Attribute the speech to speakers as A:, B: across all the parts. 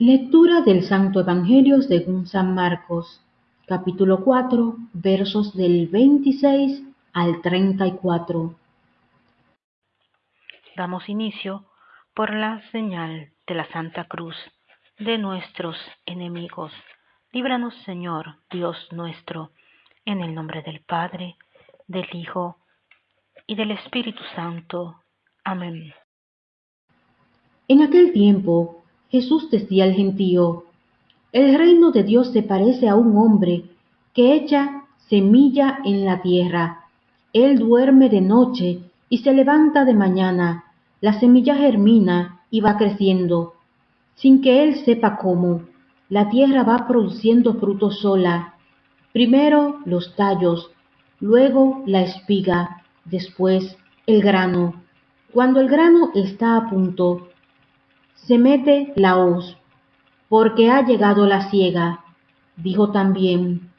A: Lectura del Santo Evangelio según San Marcos, capítulo 4, versos del 26 al 34.
B: Damos inicio por la señal de la Santa Cruz de nuestros enemigos. Líbranos, Señor, Dios nuestro, en el nombre del Padre, del Hijo y del Espíritu Santo. Amén.
A: En aquel tiempo, Jesús decía al gentío, El reino de Dios se parece a un hombre que echa semilla en la tierra. Él duerme de noche y se levanta de mañana. La semilla germina y va creciendo. Sin que él sepa cómo, la tierra va produciendo fruto sola. Primero los tallos, luego la espiga, después el grano. Cuando el grano está a punto, se mete la hoz, porque ha llegado la siega. Dijo también,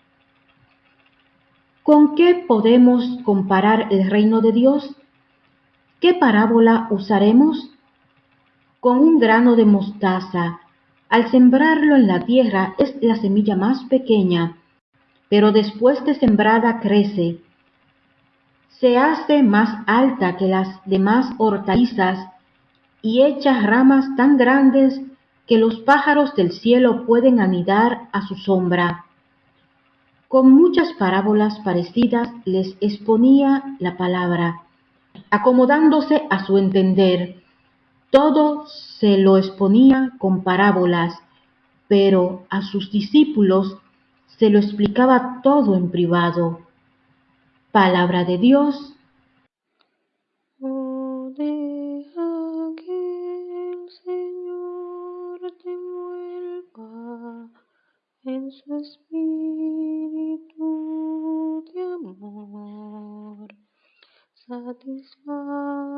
A: ¿con qué podemos comparar el reino de Dios? ¿Qué parábola usaremos? Con un grano de mostaza. Al sembrarlo en la tierra es la semilla más pequeña, pero después de sembrada crece. Se hace más alta que las demás hortalizas y echa ramas tan grandes que los pájaros del cielo pueden anidar a su sombra. Con muchas parábolas parecidas les exponía la palabra, acomodándose a su entender. Todo se lo exponía con parábolas, pero a sus discípulos se lo explicaba todo en privado. Palabra de Dios,
C: su espíritu de amor. Satisfaga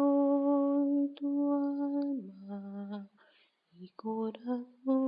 C: hoy tu alma y corazón.